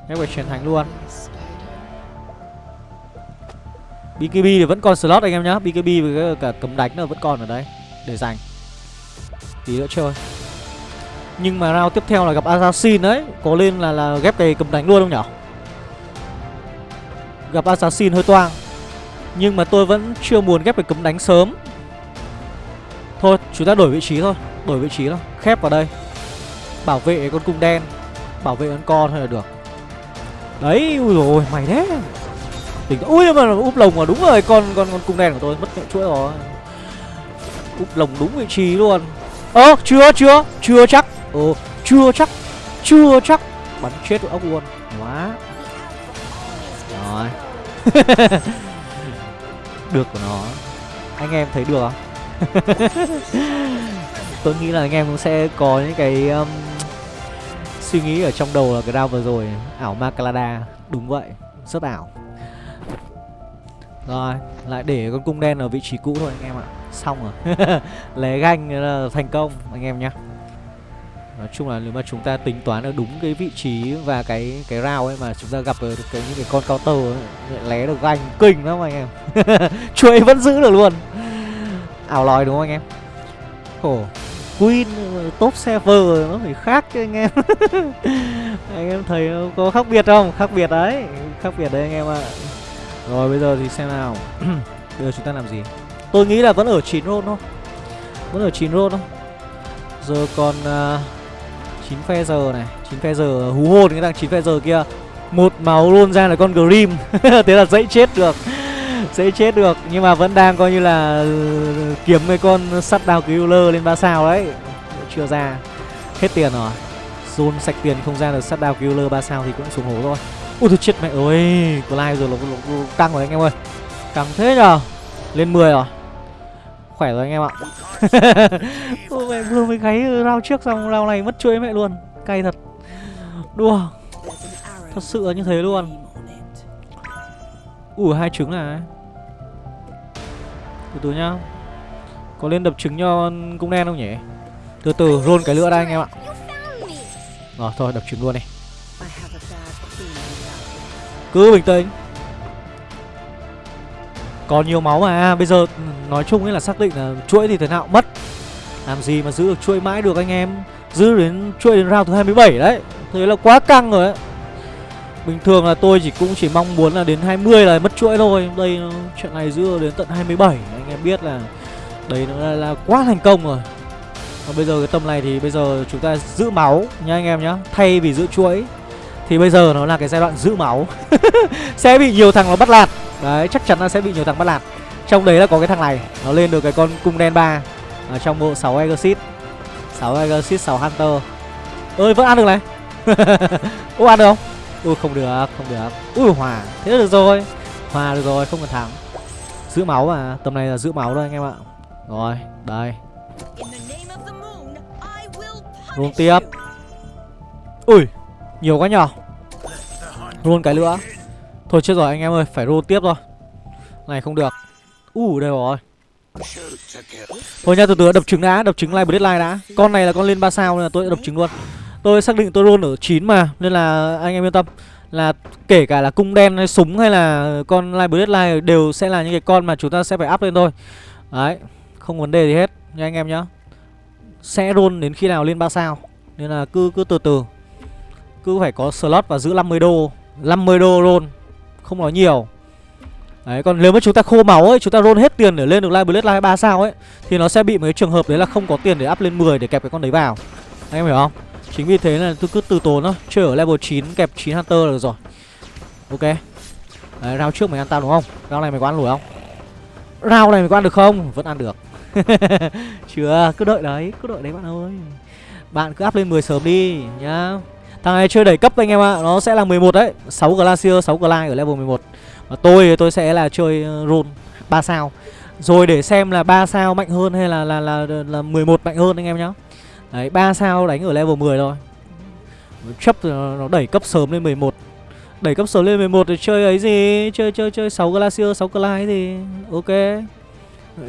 Ghép phải truyền thánh luôn. BKB thì vẫn còn slot anh em nhá. BKB với cả cấm đánh là vẫn còn ở đây Để dành Tí nữa chơi. Nhưng mà round tiếp theo là gặp Assassin đấy Có lên là là ghép cái cấm đánh luôn không nhở? Gặp Assassin hơi toang. Nhưng mà tôi vẫn chưa muốn ghép cái cấm đánh sớm. Thôi, chúng ta đổi vị trí thôi. Đổi vị trí thôi. Khép vào đây. Bảo vệ con cung đen. Bảo vệ con con thôi là được. Đấy, ui rồi mày đấy. Tỉnh Ui mà úp lồng mà đúng rồi con con con cung đen của tôi mất mẹ chuỗi rồi. Úp lồng đúng vị trí luôn. Ơ chưa chưa chưa chắc. Ồ chưa chắc chưa chắc. Bắn chết ốc luôn. Quá. Rồi. (laughs) Được của nó. Anh em thấy được không (laughs) Tôi nghĩ là anh em cũng sẽ có những cái um, Suy nghĩ ở trong đầu là cái round vừa rồi. Ảo Macalada Đúng vậy. Rất ảo rồi Lại để con cung đen ở vị trí cũ thôi anh em ạ Xong rồi (laughs) Lé ganh là thành công anh em nhá Nói chung là nếu mà chúng ta tính toán được đúng cái vị trí và cái cái rào ấy mà chúng ta gặp được cái những cái con cao ấy, lé được ganh kinh lắm anh em. (laughs) chuối vẫn giữ được luôn. Ảo lòi đúng không anh em? Khổ. Queen top server nó phải khác chứ anh em. (laughs) anh em thấy có khác biệt không? Khác biệt đấy. Khác biệt đấy anh em ạ. À. Rồi bây giờ thì xem nào. (clears throat) bây giờ chúng ta làm gì? Tôi nghĩ là vẫn ở 9 roll thôi. Vẫn ở 9 roll thôi. Giờ còn à, uh, 9 phe giờ này 9 phe giờ hú hồn cái thằng 9 phe giờ kia một máu luôn ra là con Grim (laughs) Thế là dễ chết được (laughs) Dễ chết được Nhưng mà vẫn đang coi như là ừ, Kiếm mấy con sắt đào killer lên 3 sao đấy Chưa ra Hết tiền rồi Zone sạch tiền không ra được sắt đào killer 3 sao thì cũng xuống hố thôi Ui tôi chết mẹ ơi, Có rồi, nó căng rồi anh em ơi. Căng thế nhờ. Lên 10 rồi. Khỏe rồi anh em ạ. (laughs) Ôi mẹ vừa mới gáy rau trước xong rau này mất chuỗi mẹ luôn. Cay thật. Đùa. Thật sự là như thế luôn. Ủa, hai trứng này. Từ từ nhá. Có lên đập trứng cho cung đen không nhỉ? Từ từ, roll cái lửa đây anh em ạ. Rồi thôi, đập trứng luôn này. Cứ bình tĩnh. Còn nhiều máu mà à, Bây giờ ừ, nói chung ấy là xác định là chuỗi thì thế nào mất. Làm gì mà giữ được chuỗi mãi được anh em? Giữ đến chuỗi đến round thứ 27 đấy. Thế là quá căng rồi đấy Bình thường là tôi chỉ cũng chỉ mong muốn là đến 20 là mất chuỗi thôi. Đây chuyện này giữ đến tận 27 Anh em biết là Đấy nó là, là quá thành công rồi. Còn bây giờ cái tầm này thì bây giờ chúng ta giữ máu nha anh em nhá. Thay vì giữ chuỗi. Thì bây giờ nó là cái giai đoạn giữ máu. (laughs) Sẽ bị nhiều thằng nó bắt lạt. Đấy, chắc chắn là sẽ bị nhiều thằng bắt lạt. Trong đấy là có cái thằng này, Nó lên được cái con cung đen 3 Ở trong bộ 6 Exit 6 Exit 6 Hunter. Ơi, vẫn ăn được này. (laughs) Ô ăn được không? Ui, không được không được. Ui, hòa. Thế được rồi. Hòa được rồi, không cần thắng. Giữ máu mà, tầm này là giữ máu thôi, anh em ạ. Rồi, đây. Roll tiếp. Ui, Nhiều quá nhỏ Roll cái nữa. Thôi chết rồi, anh em ơi, Phải roll tiếp rồi Này, không được. Ui đây rồi. Thôi nha, từ từ đập trứng đã, Đập trứng live deadline đã. Con này là con lên 3 sao nên là tôi đập trứng luôn. Tôi xác định tôi roll ở 9 mà, Nên là anh em yên tâm. Là kể cả là cung đen hay súng hay là con live deadline Đều sẽ là những cái con mà chúng ta sẽ phải up lên thôi. Đấy, Không vấn đề gì hết nha anh em nhá. Sẽ roll đến khi nào lên 3 sao. Nên là cứ cứ từ từ. Cứ phải có slot và giữ 50 đô. 50 đô roll Không nói nhiều. Đấy, còn nếu mà chúng ta khô máu ấy, chúng ta roll hết tiền để lên được live blade live 3 sao ấy Thì nó sẽ bị một cái trường hợp đấy là không có tiền để up lên 10 để kẹp cái con đấy vào. Anh em hiểu không? Chính vì thế là tôi cứ từ tốn thôi. Chơi ở level 9 kẹp 9 Hunter là được rồi. Ok. Đấy, round trước mày ăn tao đúng không? Round này mày có ăn lùi không? Round này mày có ăn được không? Vẫn ăn được. (laughs) Chưa cứ đợi đấy cứ đợi đấy bạn ơi. Bạn cứ up lên 10 sớm đi nhá thằng này chơi đẩy cấp anh em ạ nó sẽ là 11 đấy 6 glacier 6 glide ở level 11 và tôi tôi sẽ là chơi uh, roll 3 sao. Rồi để xem là 3 sao mạnh hơn hay là là là là, là 11 mạnh hơn anh em nhá. Đấy 3 sao đánh ở level 10 rồi. chấp nó đẩy cấp sớm lên 11 đẩy cấp sớm lên 11 thì chơi ấy gì? Chơi chơi chơi 6 glacier 6 glide thì ok.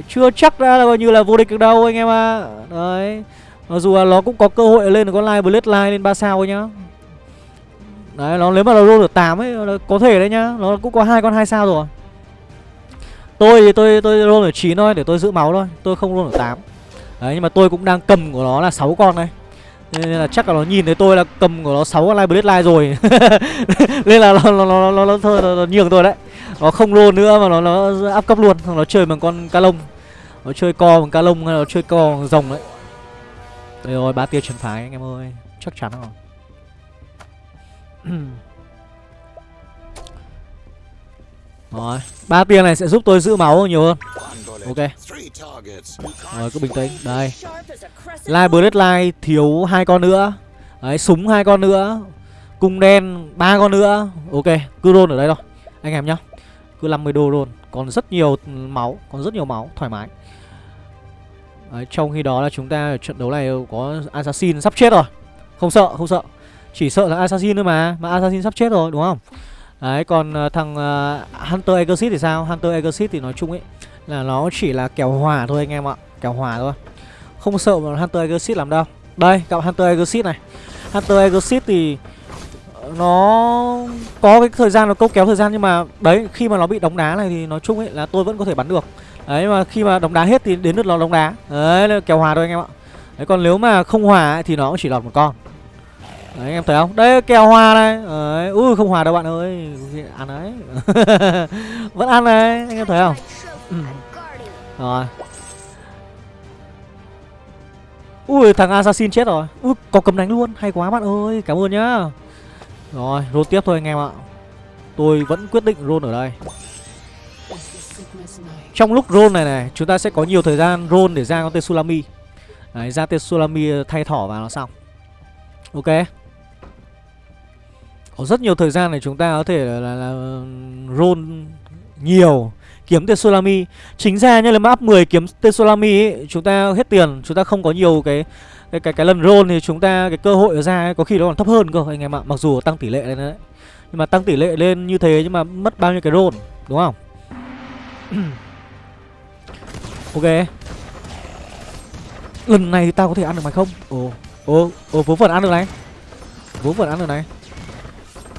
Chưa chắc đã là coi như là vô địch được đâu anh em ạ. À. đấy mặc dù là nó cũng có cơ hội lên được con live blade line lên 3 sao thôi nhá đấy nó nếu mà nó roll được 8 ấy có thể đấy nhá. Nó cũng có hai con hai sao rồi. Tôi thì tôi tôi roll ở 9 thôi để tôi giữ máu thôi. Tôi không roll ở 8 đấy nhưng mà tôi cũng đang cầm của nó là 6 con đây. Nên là chắc là nó nhìn thấy tôi là cầm của nó 6 con line blade rồi. (laughs) Nên là nó nó nó nó, nó, thôi nó, nó nhường tôi đấy. Nó không roll nữa mà nó nó áp cấp luôn. Nó chơi bằng con ca lông. Nó chơi co bằng ca lông hay nó chơi co bằng rồng đấy. Đây rồi ba tia trần phái anh em ơi. Chắc chắn rồi. (clears throat) rồi. Ba tiền này sẽ giúp tôi giữ máu nhiều hơn. Ok. Rồi cứ bình tĩnh. Đây. Line Bloodline thiếu hai con nữa. Đấy súng hai con nữa. Cung đen ba con nữa. Ok cứ roll ở đây thôi anh em nhá. Cứ 50 đô luôn còn rất nhiều máu còn rất nhiều máu thoải mái. Đấy, trong khi đó là chúng ta ở trận đấu này có assassin sắp chết rồi. Không sợ không sợ chỉ sợ là assassin thôi mà mà assassin sắp chết rồi đúng không? Đấy còn ờ, thằng uh, hunter exit thì sao? Hunter exit thì nói chung ấy là nó chỉ là kèo hòa thôi anh em ạ kèo hòa thôi. Không sợ mà hunter exit làm đâu. Đây gặp hunter exit này. Hunter exit thì nó có cái thời gian nó câu kéo thời gian nhưng mà đấy khi mà nó bị đóng đá này thì nói chung ấy là tôi vẫn có thể bắn được. Đấy mà khi mà đóng đá hết thì đến lượt nó đóng đá. Đấy kèo hòa thôi anh em ạ. Đấy còn nếu mà không hòa ấy, thì nó cũng chỉ lọt một con đấy anh em thấy không? Đây kèo hòa này. Đấy ui không hòa đâu bạn ơi. Ăn đấy. (laughs) Vẫn ăn đấy anh em thấy không? Ừ. rồi. Ui thằng assassin chết rồi. Ui có cầm đánh luôn. Hay quá bạn ơi cảm ơn nhá. Rồi, roll tiếp thôi anh em ạ. Tôi vẫn quyết định roll ở đây. Trong lúc roll này này Chúng ta sẽ có nhiều thời gian roll để ra con tên Đấy, ra tên ờ, thay thỏ vào nó xong. Ok. Có rất nhiều thời gian để chúng ta có thể là, là, là roll nhiều kiếm tên Chính ra như là mà up 10 kiếm tên ấy, Chúng ta hết tiền Chúng ta không có nhiều cái cái cái cái lần roll thì chúng ta cái cơ hội ra ấy, có khi nó còn thấp hơn cơ anh em ạ. Mặc dù tăng tỷ lệ lên đấy nhưng mà tăng tỷ lệ lên như thế nhưng mà mất bao nhiêu cái roll đúng không? (clears throat) Ok. Lần này thì tao có thể ăn được mày không? Ồ ồ ồ vốn phần ăn được này. Vốn phần ăn được này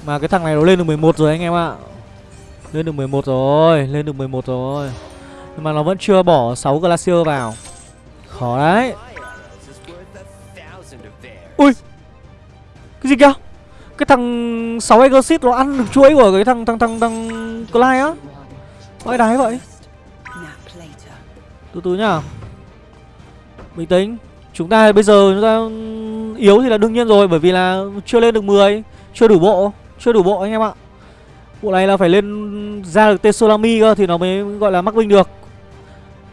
mà cái thằng này nó lên được 11 rồi anh em ạ. Lên được 11 rồi, lên được 11 rồi. Nhưng mà nó vẫn chưa bỏ 6 glacier vào. Khó đấy. Ui! Cái gì kìa? Cái thằng 6 Exit nó ăn được chuỗi của cái thằng thằng thằng thằng Clyde á. Vãi đái vậy. Từ từ nhá. Bình tĩnh. Chúng ta bây giờ chúng ta yếu thì là đương nhiên rồi, Bởi vì là chưa lên được 10 Chưa đủ bộ. Chưa đủ bộ anh em ạ Bộ này là phải lên ra được Tesolami cơ Thì nó mới gọi là mắc binh được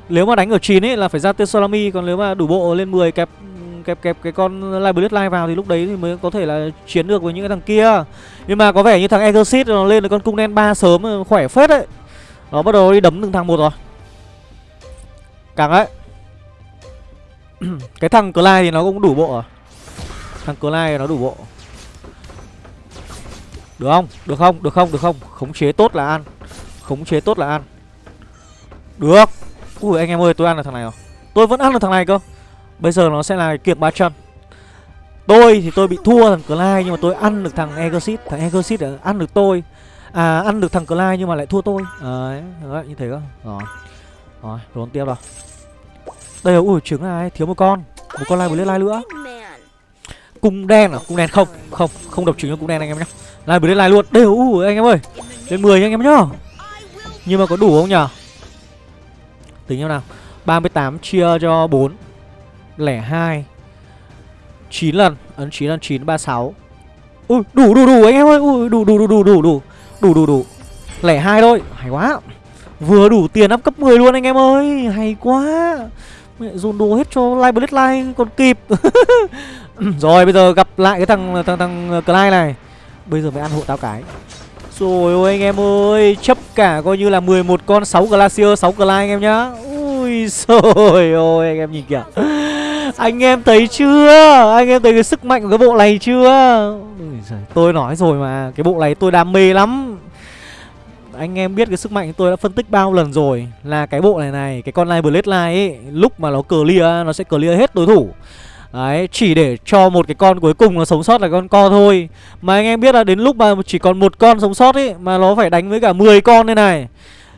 Nếu mà đánh ở 9 ấy là phải ra Tesolami, Còn nếu mà đủ bộ lên 10 kẹp kẹp kẹp cái con Live Line vào thì lúc đấy thì mới có thể là chiến được với những cái thằng kia. Nhưng mà có vẻ như thằng Exorcist nó lên được con cung đen ba sớm ờ, khỏe phết đấy. Nó bắt đầu đi đấm từng thằng một rồi. Càng ấy. (clears throat) cái thằng Clyde thì nó cũng đủ bộ à? Thằng Clyde nó đủ bộ. Được không? Được không? Được không? Được không? Khống chế tốt là ăn. Khống chế tốt là ăn. Được. Ui anh em ơi, tôi ăn được thằng này rồi. Tôi vẫn ăn được thằng này cơ. Bây giờ nó sẽ là kiệt ba chân Tôi thì tôi bị thua thằng Clyde Nhưng mà tôi ăn được thằng Egosit, Thằng Egosit ăn được tôi À ăn được thằng Clyde nhưng mà lại thua tôi Đấy, đấy như thế cơ Rồi Rồi, rốn tiếp rồi Đây là, ui trứng này, thiếu một con Một con lai bullet lai nữa Cung đen à, cung đen không Không, không độc trứng cho cung đen anh em nhé. Lai bữa đến lai luôn. Đều, u, anh em ơi. Lên 10 anh em nhá. Nhưng mà có đủ không nhở Tính nhau nào. 38 chia cho 4 Lẻ 2 9 lần. Ấn 9 lần 9 36 Ui, đủ đủ đủ anh em ơi. Ui, đủ đủ đủ đủ đủ đủ. Đủ đủ đủ. Lẻ 2 thôi. Hay quá. Vừa đủ tiền up cấp 10 luôn anh em ơi. Hay quá. Dồn đồ hết cho Live Blitz like còn kịp. (laughs) Rồi, bây giờ gặp lại cái thằng thằng thằng Clyde này. Bây giờ mới ăn hộ tao cái. Rồi ôi anh em ơi Chấp cả coi như là 11 con 6 Glacier 6 Clyde anh em nhá. Ui rồi ôi anh em nhìn kìa. Anh em thấy chưa? Anh em thấy cái sức mạnh của cái bộ này chưa? Ui giời, Tôi nói rồi mà Cái bộ này tôi đam mê lắm. Anh em biết cái sức mạnh tôi đã phân tích bao lần rồi Là cái bộ này này Cái con Live Bloodline ấy Lúc mà nó clear Nó sẽ clear hết đối thủ. Đấy, chỉ để cho một cái con cuối cùng nó sống sót là con co thôi. Mà anh em biết là đến lúc mà chỉ còn một con sống sót ấy Mà nó phải đánh với cả 10 con đây này.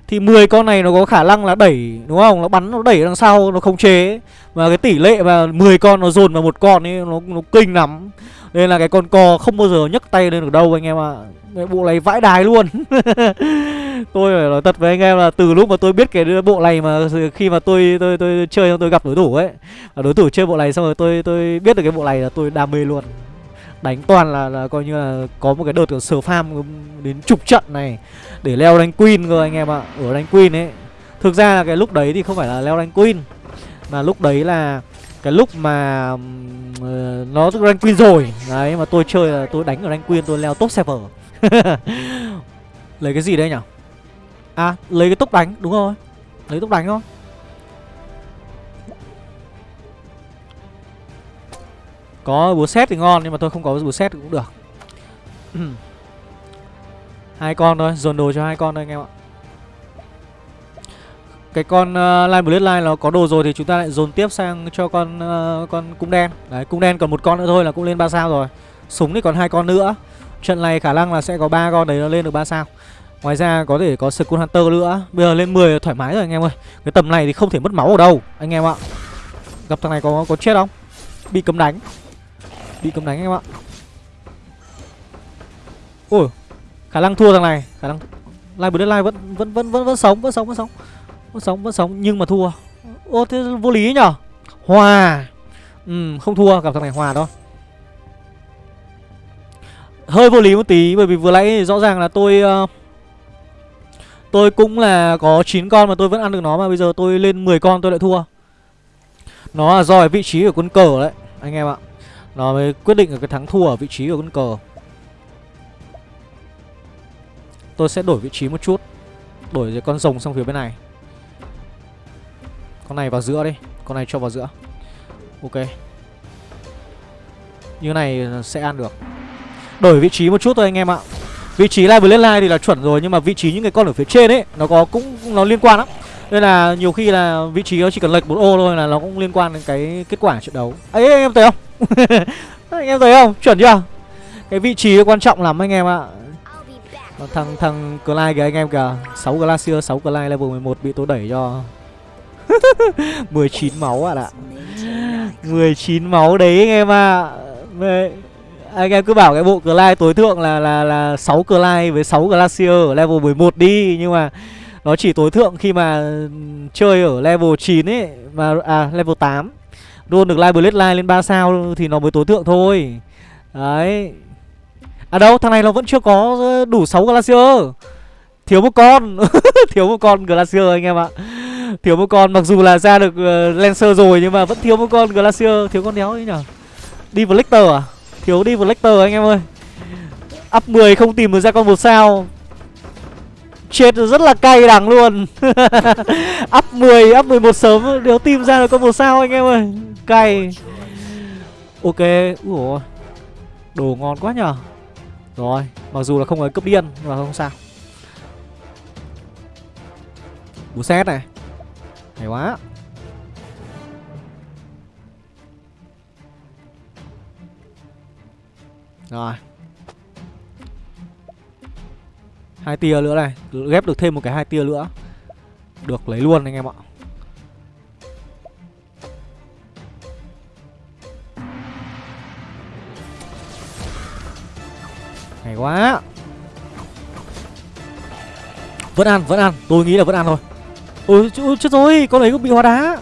Thì 10 con này nó có khả năng là đẩy Đúng không? Nó bắn nó đẩy đằng sau Nó không chế. Và cái tỷ lệ mà 10 con nó dồn vào một con ấy Nó, nó kinh lắm. Nên là cái con co không bao giờ nhấc tay lên được đâu anh em ạ. À. Bộ này vãi đài luôn. (laughs) Tôi phải nói thật với anh em là từ lúc mà tôi biết cái bộ này mà khi mà tôi tôi tôi chơi xong tôi gặp đối thủ ấy và đối thủ chơi bộ này xong rồi tôi tôi biết được cái bộ này là tôi đam mê luôn. Đánh toàn là, là coi như là có một cái đợt sờ farm đến chục trận này để leo đánh queen cơ anh em ạ. Ở đánh queen ấy. Thực ra là cái lúc đấy thì không phải là leo đánh queen mà lúc đấy là cái lúc mà uh, nó rank queen rồi. Đấy mà tôi chơi là tôi đánh ở rank queen tôi leo top server (laughs) lấy cái gì đây nhỉ À lấy cái tốc đánh đúng rồi. Lấy tốc đánh thôi. Có búa xét thì ngon nhưng mà tôi không có búa xét cũng được. (clears throat) Hai con thôi dồn đồ cho hai con thôi anh em ạ. Cái con uh, line bloodline nó có đồ rồi thì chúng ta lại dồn tiếp sang cho con uh, con cung đen. Đấy cung đen còn một con nữa thôi là cũng lên ba sao rồi. Súng thì còn hai con nữa. Trận này khả năng là sẽ có ba con đấy nó lên được ba sao. Ngoài ra có thể có Skull Hunter nữa. Bây giờ lên 10 thoải mái rồi anh em ơi. Cái tầm này thì không thể mất máu ở đâu Anh em ạ. Gặp thằng này có có chết không? Bị cấm đánh. Bị cấm đánh anh em ạ. Ôi Khả năng thua thằng này. Khả năng live bữa live vẫn vẫn vẫn vẫn vẫn sống vẫn sống vẫn sống. Vẫn sống vẫn sống nhưng mà thua. Ô thế vô lý nhở? Hòa. Ừ không thua gặp thằng này hòa đó hơi vô lý một tí bởi vì vừa nãy rõ ràng là tôi uh, Tôi cũng là có 9 con mà tôi vẫn ăn được nó mà, bây giờ tôi lên 10 con tôi lại thua. Nó là do cái vị trí của quân cờ đấy, Anh em ạ. Nó mới quyết định ở cái thắng thua ở vị trí của quân cờ. Tôi sẽ đổi vị trí một chút, Đổi con rồng sang phía bên này. Con này vào giữa đi, Con này cho vào giữa. Ok. Như này sẽ ăn được. Đổi vị trí một chút thôi anh em ạ. Vị trí live lên live thì là chuẩn rồi, Nhưng mà vị trí những cái con ở phía trên ấy, Nó có cũng, nó liên quan lắm. Nên là nhiều khi là vị trí nó chỉ cần lệch một ô thôi là nó cũng liên quan đến cái kết quả trận đấu. Ấy anh em thấy không? (laughs) Anh em thấy không? Chuẩn chưa? Cái vị trí quan trọng lắm anh em ạ. Thằng thằng Clyde kìa anh em kìa. 6 Glacier 6 Clyde level 11 bị tôi đẩy cho. (laughs) 19 máu ạ. à ạ 19 máu đấy anh em ạ. À anh em cứ bảo cái bộ Clyde tối thượng là là là 6 Clyde với 6 Glacier ở level 11 đi nhưng mà nó chỉ tối thượng khi mà chơi ở level 9 ấy mà à level 8 luôn được live Bloodline lên 3 sao thì nó mới tối thượng thôi. Đấy. À đâu, thằng này nó vẫn chưa có đủ 6 Glacier. Thiếu một con. (laughs) thiếu một con Glacier anh em ạ. Thiếu một con mặc dù là ra được uh, Lancer rồi nhưng mà vẫn thiếu một con Glacier, thiếu con đéo ấy nhỉ. Đi Lecter à? Thiếu đi Lecter anh em ơi. Up 10 không tìm được ra con một sao. Chết rất là cay đắng luôn. (laughs) Up 10, up 11 sớm Nếu tìm ra được con một sao anh em ơi. Cay. Ok, ủa Đồ ngon quá nhở Rồi, mặc dù là không có cấp điên Nhưng mà không sao. Bú xét này. Hay quá. Rồi. Hai tia nữa này. Ghép được thêm một cái hai tia nữa. Được lấy luôn anh em ạ. Hay quá. Vẫn ăn, vẫn ăn. Tôi nghĩ là vẫn ăn thôi. Ừ, Ôi chết rồi, con ấy cũng bị hóa đá.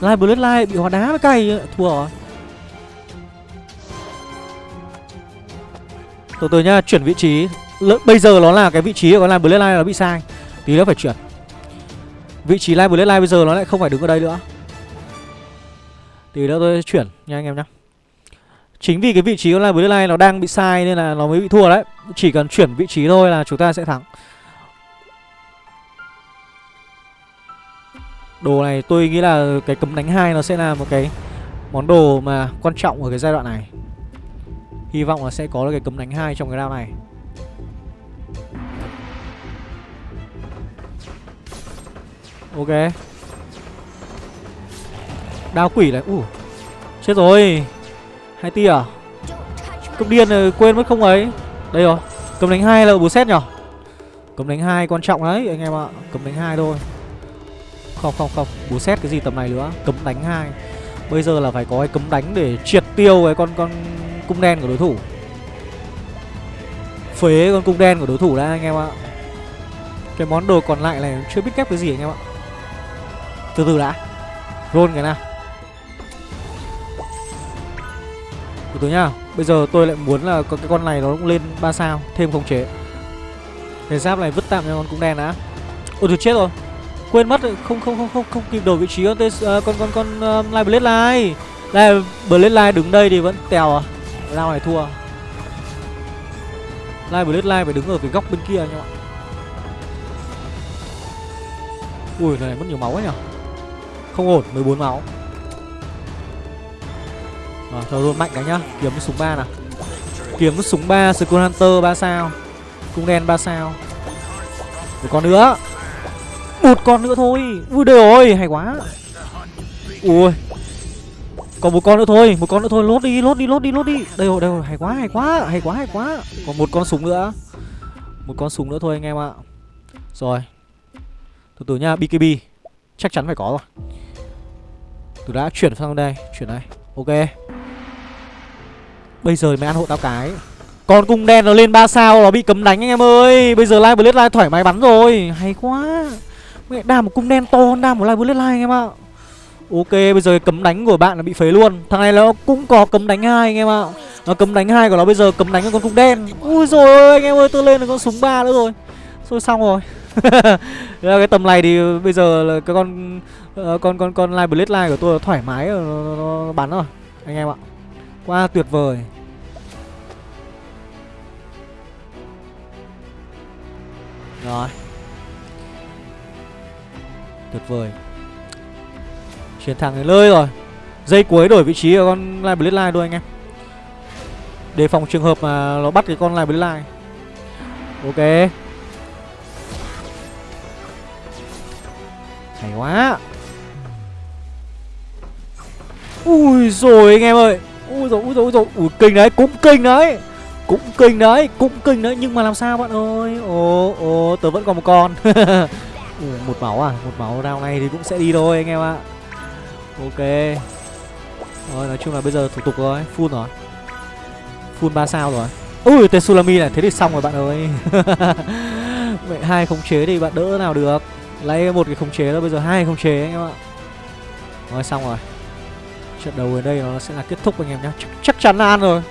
Live Bloodline bị hóa đá với cay. Thua rồi. Từ từ nhá, chuyển vị trí. L bây giờ nó là cái vị trí của con line bloodline nó bị sai. Tí nữa phải chuyển. Vị trí line bloodline bây giờ nó lại không phải đứng ở đây nữa. Tí nữa tôi chuyển nha anh em nhá. Chính vì cái vị trí của line bloodline nó đang bị sai nên là nó mới bị thua đấy. Chỉ cần chuyển vị trí thôi là chúng ta sẽ thắng. Đồ này tôi nghĩ là cái cấm đánh hai nó sẽ là một cái món đồ mà quan trọng ở cái giai đoạn này. Hy vọng là sẽ có được cái cấm đánh hai trong cái round này. Ok. Đao quỷ này uh. Chết rồi. Hai tia à? Cấm điên này, quên mất không ấy. Đây rồi. Cấm đánh hai là bù xét nhở? Cấm đánh hai quan trọng đấy anh em ạ. Cấm đánh hai thôi. Không không không. Bù xét cái gì tầm này nữa? Cấm đánh hai. Bây giờ là phải có cái cấm đánh để triệt tiêu cái con con cung đen của đối thủ. Phế con cung đen của đối thủ đã anh em ạ. Cái món đồ còn lại này chưa biết kép cái gì anh em ạ. Từ từ đã. Roll cái nào. Từ từ nhá. Bây giờ tôi lại muốn là cái con này nó cũng lên 3 sao Thêm khống chế. Cái giáp này vứt tạm cho con cung đen đã. Ôi tôi chết rồi. Quên mất không không không không không kịp đổi vị trí con uh, con con con um, uh, Live Blade Live. Live Blade Live đứng đây thì vẫn tèo à. Lao này thua. Live Blade Lai phải đứng ở cái góc bên kia anh em ạ. Ui này mất nhiều máu ấy nhỉ. Không ổn, 14 máu. À, thôi luôn mạnh cái nhá, kiếm cái súng 3 nào. Kiếm cái súng 3 Skull Hunter 3 sao. Cung đen 3 sao. Một con nữa một con nữa thôi Ui đời ơi hay quá Ui còn một con nữa thôi, Một con nữa thôi, lốt đi lốt đi lốt đi lốt đi. Đây rồi đây rồi, hay quá hay quá hay quá hay quá. Còn một con súng nữa. Một con súng nữa thôi anh em ạ. Rồi. Từ từ nha BKB Chắc chắn phải có rồi. Tôi đã chuyển sang đây, Chuyển đây. Ok. Bây giờ mới ăn hộ tao cái. Con cung đen nó lên 3 sao Nó bị cấm đánh anh em ơi. Bây giờ Live bullet Live thoải mái bắn rồi. Hay quá. Mẹ, đam một cung đen to hơn đam một live bullet line anh em ạ. Ok bây giờ cấm đánh của bạn là bị phế luôn. Thằng này nó cũng có cấm đánh hai anh em ạ. Nó cấm đánh hai của nó bây giờ cấm đánh con cung đen. Ui rồi ơi anh em ơi tôi lên được con súng ba nữa rồi. Rồi xong rồi. (laughs) Cái tầm này thì bây giờ là cái con uh, con con con live blade line của tôi thoải mái nó, nó, nó bắn rồi anh em ạ. Quá tuyệt vời. Rồi. Tuyệt vời. Chiến thắng đến nơi rồi. Dây cuối đổi vị trí của con Live Blade Line thôi anh em. Đề phòng trường hợp mà nó bắt cái con Live Blade Line Ok. Hay quá. Ui rồi anh em ơi. Ui rồi ui rồi ui rồi. Ui kinh đấy cũng kinh đấy. Cũng kinh đấy Cũng kinh đấy. Nhưng mà làm sao bạn ơi? Ồ ồ tớ vẫn còn một con. (laughs) Ủa, một máu à? Một máu round này thì cũng sẽ đi thôi anh em ạ ok. Rồi nói chung là bây giờ thủ tục rồi full rồi. Full ba sao rồi. Ui tên sulami này thế thì xong rồi bạn ơi. (laughs) Vậy hai khống chế thì bạn đỡ nào được. Lấy một cái khống chế thôi bây giờ hai khống chế anh em ạ. Rồi xong rồi. Trận đầu ở đây nó sẽ là kết thúc anh em nhé chắc, chắc chắn là ăn rồi.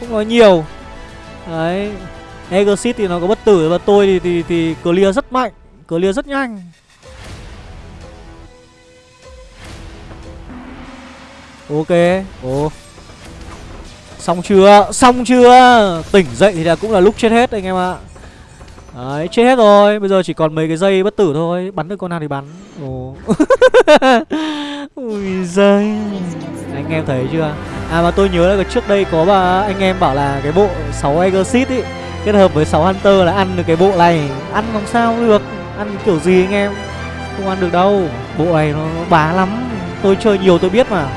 Không nói nhiều. Đấy. Exit thì nó có bất tử và tôi thì thì, thì clear rất mạnh. Clear rất nhanh. Ok. Ồ. Xong chưa? Xong chưa? Tỉnh dậy thì là cũng là lúc chết hết anh em ạ. Đấy, chết hết rồi. Bây giờ chỉ còn mấy cái dây bất tử thôi. Bắn được con nào thì bắn. Ồ. (laughs) Ui giời. Anh em thấy chưa? À mà tôi nhớ là trước đây có bà, anh em bảo là cái bộ 6 Exit ý, Kết hợp với 6 Hunter là ăn được cái bộ này. Ăn làm sao được. Ăn kiểu gì anh em? Không ăn được đâu. Bộ này nó bá lắm. Tôi chơi nhiều tôi biết mà.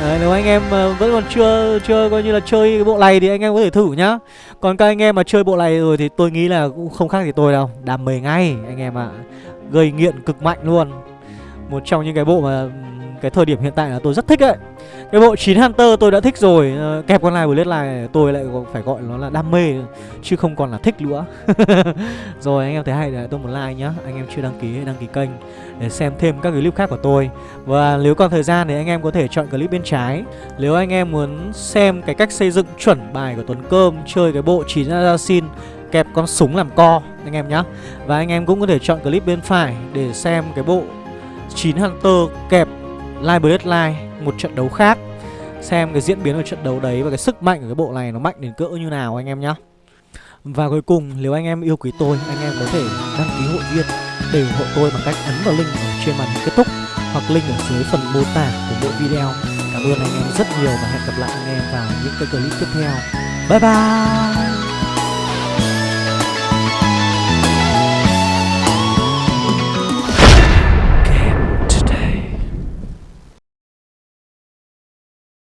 Đấy, nếu anh em ờ, vẫn còn chưa chưa coi như là chơi cái bộ này thì anh em có thể thử nhá. Còn các anh em mà chơi bộ này rồi thì tôi nghĩ là cũng không khác gì tôi đâu. Đam mê ngay anh em ạ. À. Gây nghiện cực mạnh luôn. Một trong những cái bộ mà cái thời điểm hiện tại là tôi rất thích ấy, cái bộ 9 Hunter tôi đã thích rồi ờ, Kẹp con này Blade này tôi lại phải gọi nó là đam mê Chứ không còn là thích nữa. (laughs) Rồi anh em thấy hay để tôi một like nhá Anh em chưa đăng ký đăng ký kênh Để xem thêm các clip khác của tôi. Và nếu còn thời gian thì anh em có thể chọn clip bên trái. Nếu anh em muốn xem cái cách xây dựng chuẩn bài của Tuấn Cơm Chơi cái bộ 9 Assassin kẹp con súng làm co anh em nhá. Và anh em cũng có thể chọn clip bên phải để xem cái bộ 9 Hunter kẹp Live Bloodline Một trận đấu khác. Xem cái diễn biến của trận đấu đấy và cái sức mạnh của cái bộ này nó mạnh đến cỡ như nào anh em nhá. Và cuối cùng, nếu anh em yêu quý tôi, Anh em có thể đăng ký hội viên để ủng hộ tôi bằng cách ấn vào link ở trên màn hình kết thúc Hoặc link ở dưới phần mô tả của mỗi video. Cảm ơn anh em rất nhiều và hẹn gặp lại anh em vào những cái clip tiếp theo. Bye bye!